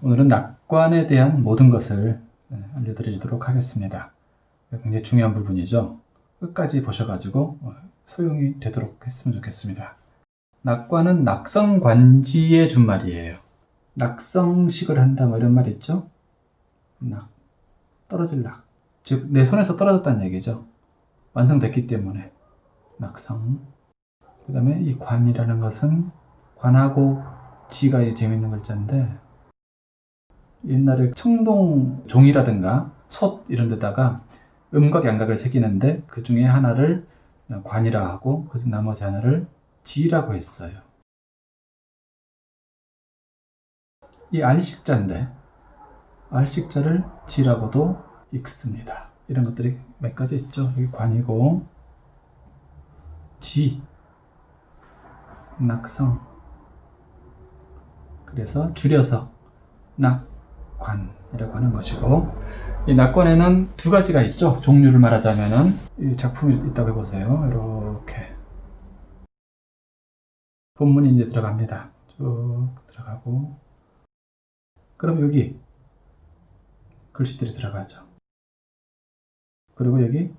오늘은 낙관에 대한 모든 것을 네, 알려드리도록 하겠습니다. 굉장히 중요한 부분이죠. 끝까지 보셔가지고 어, 소용이 되도록 했으면 좋겠습니다. 낙관은 낙성관지의 준말이에요. 낙성식을 한다 뭐 이런 말 있죠? 낙, 떨어질 낙. 즉, 내 손에서 떨어졌다는 얘기죠. 완성됐기 때문에. 낙성. 그 다음에 이 관이라는 것은 관하고 지가 이 재밌는 글자인데 옛날에 청동 종이라든가 솥 이런 데다가 음각 양각을 새기는데 그 중에 하나를 관이라 하고 그 나머지 하나를 지라고 했어요. 이 알식자인데 알식자를 지라고도 읽습니다. 이런 것들이 몇 가지 있죠. 여기 관이고 지 낙성 그래서 줄여서 낙 관이라고 하는 것이고 이 낙관에는 두 가지가 있죠. 종류를 말하자면은 이 작품이 있다고 해보세요. 이렇게 본문이 이제 들어갑니다. 쭉 들어가고 그럼 여기 글씨들이 들어가죠. 그리고 여기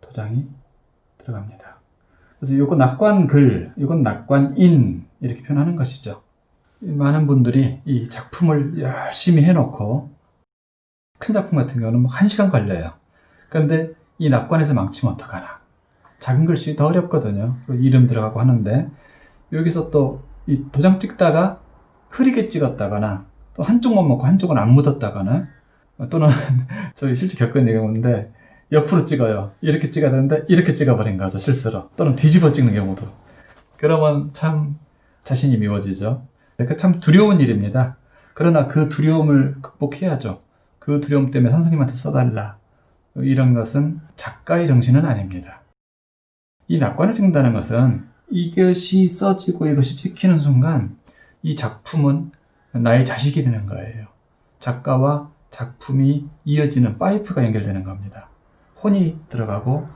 도장이 들어갑니다. 그래서 이건 낙관글, 이건 낙관인 이렇게 표현하는 것이죠. 많은 분들이 이 작품을 열심히 해놓고 큰 작품 같은 경우는 뭐 1시간 걸려요. 그런데 이 낙관에서 망치면 어떡하나. 작은 글씨 더 어렵거든요. 이름 들어가고 하는데 여기서 또 이 도장 찍다가 흐리게 찍었다거나 또 한쪽만 먹고 한쪽은 안 묻었다거나 또는 저희 실제 겪은 경우인데 옆으로 찍어요. 이렇게 찍어야 되는데 이렇게 찍어버린 거죠. 실수로. 또는 뒤집어 찍는 경우도. 그러면 참 자신이 미워지죠. 그러니까 참 두려운 일입니다. 그러나 그 두려움을 극복해야죠. 그 두려움 때문에 선생님한테 써달라. 이런 것은 작가의 정신은 아닙니다. 이 낙관을 찍는다는 것은 이것이 써지고 이것이 찍히는 순간 이 작품은 나의 자식이 되는 거예요. 작가와 작품이 이어지는 파이프가 연결되는 겁니다. 혼이 들어가고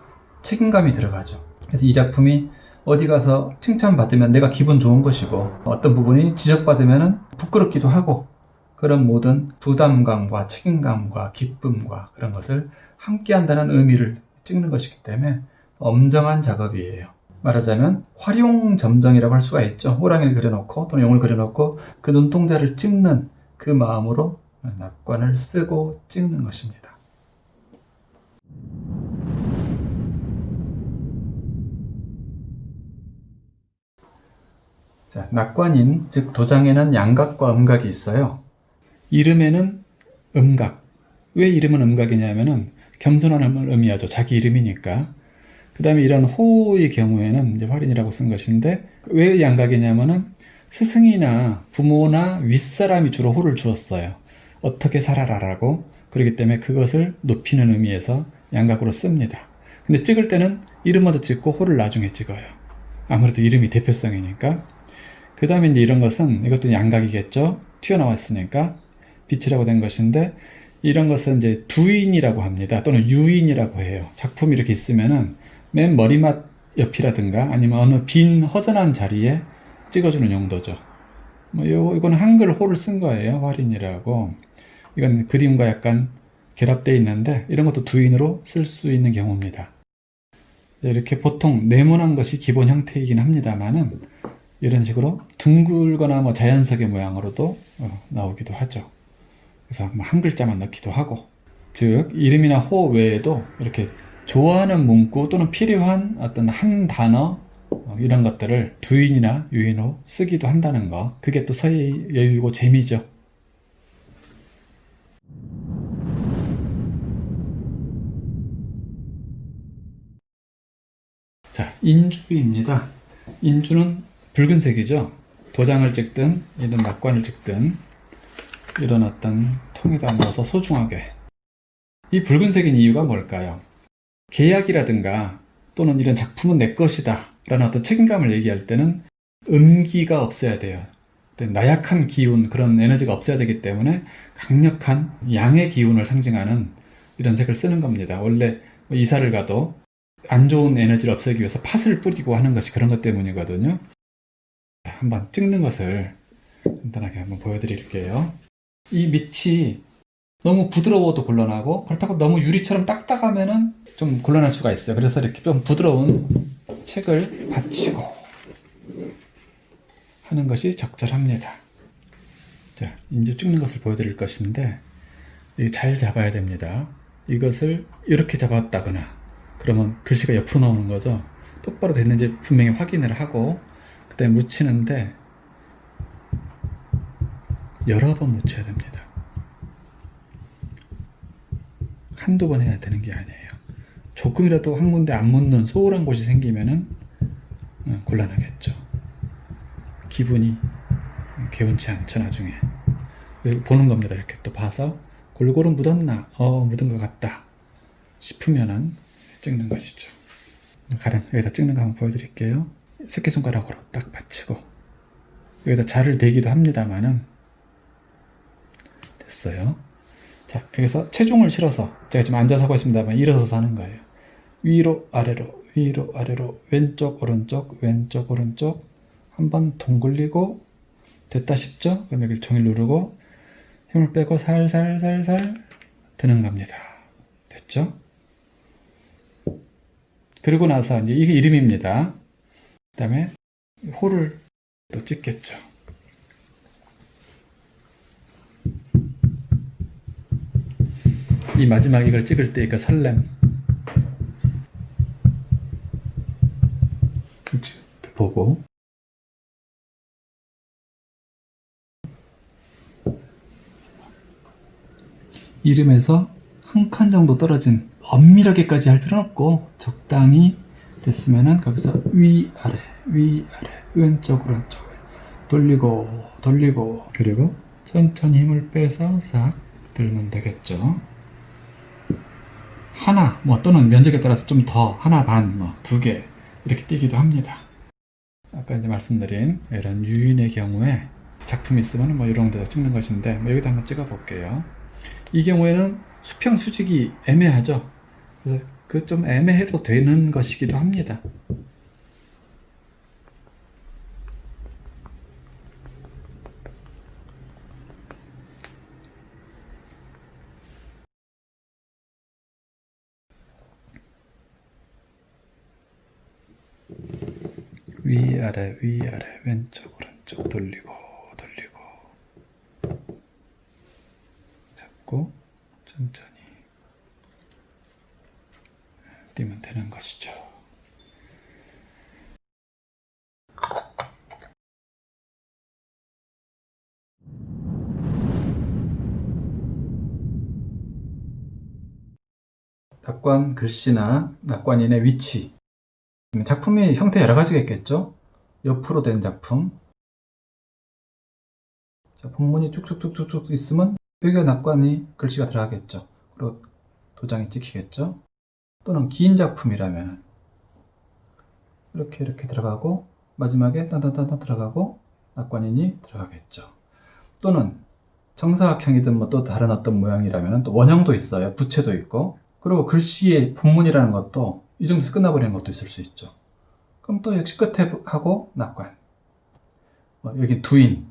책임감이 들어가죠. 그래서 이 작품이 어디 가서 칭찬받으면 내가 기분 좋은 것이고 어떤 부분이 지적받으면 부끄럽기도 하고 그런 모든 부담감과 책임감과 기쁨과 그런 것을 함께 한다는 의미를 찍는 것이기 때문에 엄정한 작업이에요. 말하자면 활용 점정이라고 할 수가 있죠. 호랑이를 그려놓고 또는 용을 그려놓고 그 눈동자를 찍는 그 마음으로 낙관을 쓰고 찍는 것입니다. 자, 낙관인, 즉 도장에는 양각과 음각이 있어요. 이름에는 음각. 왜 이름은 음각이냐면은 겸손함을 의미하죠. 자기 이름이니까. 그 다음에 이런 호의 경우에는 이제 활인이라고 쓴 것인데 왜 양각이냐면은 스승이나 부모나 윗사람이 주로 호를 주었어요. 어떻게 살아라라고. 그렇기 때문에 그것을 높이는 의미에서 양각으로 씁니다. 근데 찍을 때는 이름 먼저 찍고 호를 나중에 찍어요. 아무래도 이름이 대표성이니까. 그 다음에 이제 이런 것은 이것도 양각이겠죠. 튀어나왔으니까 빛이라고 된 것인데 이런 것은 이제 두인이라고 합니다. 또는 유인이라고 해요. 작품이 이렇게 있으면은 맨 머리맡 옆이라든가 아니면 어느 빈 허전한 자리에 찍어주는 용도죠. 뭐 요, 이거는 한글 호를 쓴 거예요. 활인이라고. 이건 그림과 약간 결합되어 있는데 이런 것도 두인으로 쓸 수 있는 경우입니다. 이렇게 보통 네모난 것이 기본 형태이긴 합니다만은 이런 식으로 둥글거나 뭐 자연석의 모양으로도 어, 나오기도 하죠. 그래서 뭐한 글자만 넣기도 하고 즉 이름이나 호 외에도 이렇게 좋아하는 문구 또는 필요한 어떤 한 단어 어, 이런 것들을 두인이나 유인호 쓰기도 한다는 거 그게 또 서예 여유고 재미죠. 자, 인주입니다. 인주는 붉은색이죠. 도장을 찍든 이런 낙관을 찍든 이런 어떤 통에다 넣어서 소중하게 이 붉은색인 이유가 뭘까요? 계약이라든가 또는 이런 작품은 내 것이다 라는 어떤 책임감을 얘기할 때는 음기가 없어야 돼요. 나약한 기운 그런 에너지가 없어야 되기 때문에 강력한 양의 기운을 상징하는 이런 색을 쓰는 겁니다. 원래 이사를 가도 안 좋은 에너지를 없애기 위해서 팥을 뿌리고 하는 것이 그런 것 때문이거든요. 한번 찍는 것을 간단하게 한번 보여드릴게요. 이 밑이 너무 부드러워도 곤란하고 그렇다고 너무 유리처럼 딱딱하면 은 좀 곤란할 수가 있어요. 그래서 이렇게 좀 부드러운 책을 받치고 하는 것이 적절합니다. 자, 이제 찍는 것을 보여드릴 것인데 이잘 잡아야 됩니다. 이것을 이렇게 잡았다거나 그러면 글씨가 옆으로 나오는 거죠. 똑바로 됐는지 분명히 확인을 하고 그다음에 묻히는데 여러 번 묻혀야 됩니다. 한두 번 해야 되는 게 아니에요. 조금이라도 한 군데 안 묻는 소홀한 곳이 생기면은 어, 곤란하겠죠. 기분이 개운치 않죠 나중에 보는 겁니다. 이렇게 또 봐서 골고루 묻었나? 어 묻은 것 같다 싶으면은 찍는 것이죠. 가령 여기다 찍는 거 한번 보여드릴게요. 새끼손가락으로 딱 받치고 여기다 자를 대기도 합니다만은 됐어요. 자 여기서 체중을 실어서 제가 지금 앉아서 하고 있습니다만 일어서서 하는 거예요. 위로 아래로 위로 아래로 왼쪽 오른쪽 왼쪽 오른쪽 한번 동굴리고 됐다 싶죠? 그럼 여기 종일 누르고 힘을 빼고 살살살살 드는 겁니다. 됐죠? 그리고 나서 이제 이게 이름입니다. 그 다음에 호를 또 찍겠죠. 이 마지막 이걸 찍을 때그 설렘. 보고. 이름에서 한 칸 정도 떨어진 엄밀하게까지 할 필요는 없고 적당히 됐으면은 거기서 위아래 위아래 왼쪽 오른쪽 돌리고 돌리고. 그리고? 천천히 힘을 빼서 싹 들면 되겠죠. 하나 뭐 또는 면적에 따라서 좀 더 하나 반뭐 두 개 이렇게 뛰기도 합니다. 아까 이제 말씀드린 이런 유인의 경우에 작품 있으면 뭐 이런 데다 찍는 것인데 뭐 여기다 한번 찍어 볼게요. 이 경우에는 수평 수직이 애매하죠. 그래서 그 좀 애매해도 되는 것이기도 합니다. 위아래 위아래 왼쪽 오른쪽 돌리고 돌리고 잡고 천천히 뛰면 되는 것이죠. 낙관 글씨나 낙관인의 위치 작품이 형태 여러 가지가 있겠죠? 옆으로 된 작품 자, 본문이 쭉쭉쭉쭉쭉 있으면 여기가 낙관이 글씨가 들어가겠죠. 그리고 도장이 찍히겠죠. 또는 긴 작품이라면 이렇게 이렇게 들어가고 마지막에 딴딴딴딴 들어가고 낙관인이 들어가겠죠. 또는 정사각형이든 뭐 또 다른 어떤 모양이라면 또 원형도 있어요. 부채도 있고 그리고 글씨의 본문이라는 것도 이 정도에서 끝나버리는 것도 있을 수 있죠. 그럼 또 역시 끝에 하고 낙관 뭐 여기 두인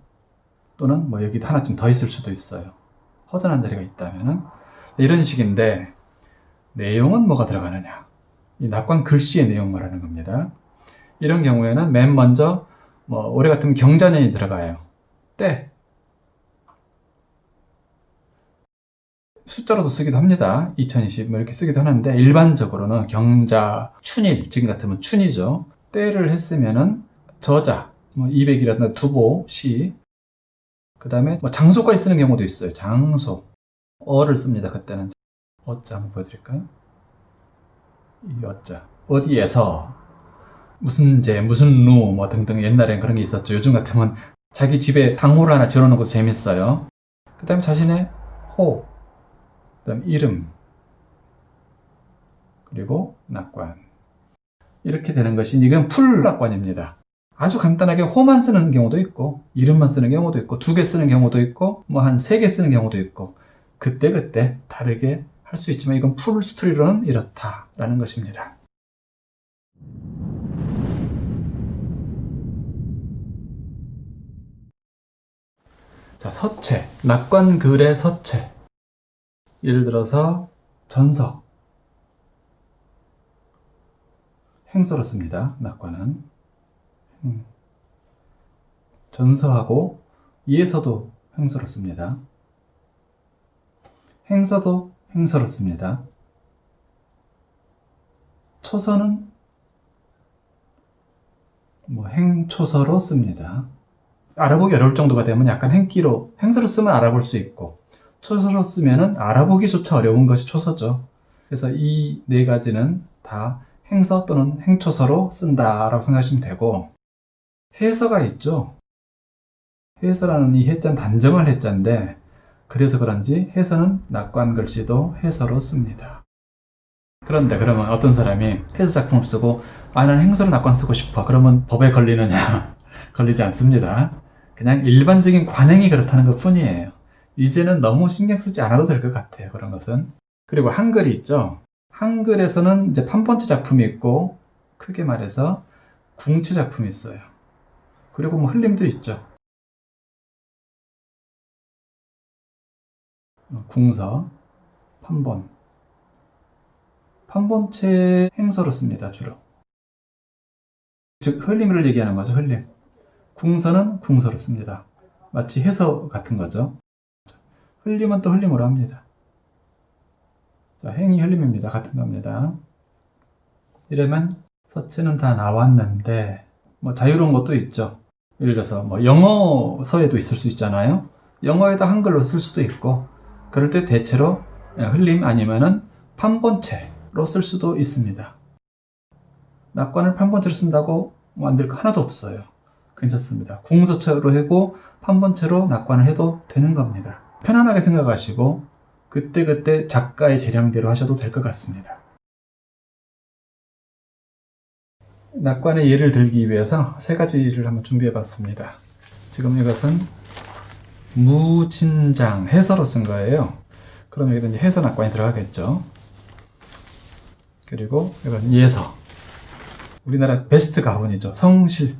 또는 뭐 여기 하나쯤 더 있을 수도 있어요. 허전한 자리가 있다면은 이런 식인데 내용은 뭐가 들어가느냐 이 낙관 글씨의 내용 말하는 겁니다 이런 경우에는 맨 먼저 뭐 올해 같으면 경자년이 들어가요 때 숫자로도 쓰기도 합니다 2020 뭐 이렇게 쓰기도 하는데 일반적으로는 경자 춘일 지금 같으면 춘이죠 때를 했으면은 저자 뭐 200이라든가 두보 시그 다음에 뭐 장소까지 쓰는 경우도 있어요. 장소. 어를 씁니다. 그때는. 어자 한번 보여드릴까요? 이 어자. 어디에서 무슨 제, 무슨 루, 뭐 등등 옛날엔 그런 게 있었죠. 요즘 같으면 자기 집에 당호를 하나 지어놓는 것도 재밌어요. 그 다음에 자신의 호, 그 다음 이름, 그리고 낙관. 이렇게 되는 것이 이건 풀낙관입니다. 아주 간단하게 호만 쓰는 경우도 있고 이름만 쓰는 경우도 있고 두 개 쓰는 경우도 있고 뭐 한 세 개 쓰는 경우도 있고 그때그때 다르게 할 수 있지만 이건 풀 스토리로는 이렇다라는 것입니다. 자, 서체. 낙관글의 서체. 예를 들어서 전서. 행서로 씁니다. 낙관은. 음. 전서하고 이에서도 행서로 씁니다. 행서도 행서로 씁니다. 초서는 뭐 행초서로 씁니다. 알아보기 어려울 정도가 되면 약간 행기로 행서로 쓰면 알아볼 수 있고 초서로 쓰면은 알아보기조차 어려운 것이 초서죠. 그래서 이 네 가지는 다 행서 또는 행초서로 쓴다라고 생각하시면 되고 해서가 있죠. 해서라는 이 해자는 단정할 해자인데 그래서 그런지 해서는 낙관 글씨도 해서로 씁니다. 그런데 그러면 어떤 사람이 해서 작품을 쓰고 아 난 행서로 낙관 쓰고 싶어 그러면 법에 걸리느냐 걸리지 않습니다. 그냥 일반적인 관행이 그렇다는 것 뿐이에요. 이제는 너무 신경 쓰지 않아도 될 것 같아요. 그런 것은. 그리고 한글이 있죠. 한글에서는 이제 판본체 작품이 있고 크게 말해서 궁체 작품이 있어요. 그리고 뭐 흘림도 있죠. 궁서, 판본. 판본체 행서로 씁니다, 주로. 즉, 흘림을 얘기하는 거죠, 흘림. 궁서는 궁서로 씁니다. 마치 해서 같은 거죠. 흘림은 또 흘림으로 합니다. 자, 행이 흘림입니다. 같은 겁니다. 이러면 서체는 다 나왔는데 뭐 자유로운 것도 있죠. 예를 들어서 뭐 영어서에도 있을 수 있잖아요. 영어에다 한글로 쓸 수도 있고 그럴 때 대체로 흘림 아니면은 판본체로 쓸 수도 있습니다. 낙관을 판본체로 쓴다고 만들 거 하나도 없어요. 괜찮습니다. 궁서체로 하고 판본체로 낙관을 해도 되는 겁니다. 편안하게 생각하시고 그때그때 작가의 재량대로 하셔도 될 것 같습니다. 낙관의 예를 들기 위해서 세 가지를 한번 준비해 봤습니다. 지금 이것은 무진장 해서로 쓴 거예요. 그럼 여기다 이제 해서 낙관이 들어가겠죠. 그리고 이건 예서. 우리나라 베스트 가훈이죠. 성실.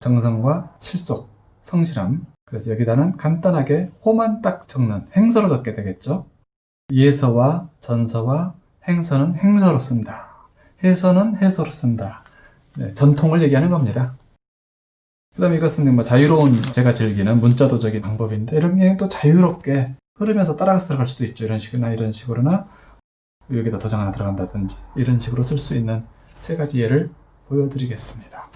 정성과 실속, 성실함. 그래서 여기다는 간단하게 호만 딱 적는 행서로 적게 되겠죠. 예서와 전서와 행서는 행서로 쓴다. 해서는 해서로 쓴다. 네, 전통을 얘기하는 겁니다. 그 다음에 이것은 뭐 자유로운 제가 즐기는 문자도적인 방법인데 이런 게 또 자유롭게 흐르면서 따라가서 들어갈 수도 있죠. 이런 식이나 이런 식으로나 여기다 도장 하나 들어간다든지 이런 식으로 쓸 수 있는 세 가지 예를 보여드리겠습니다.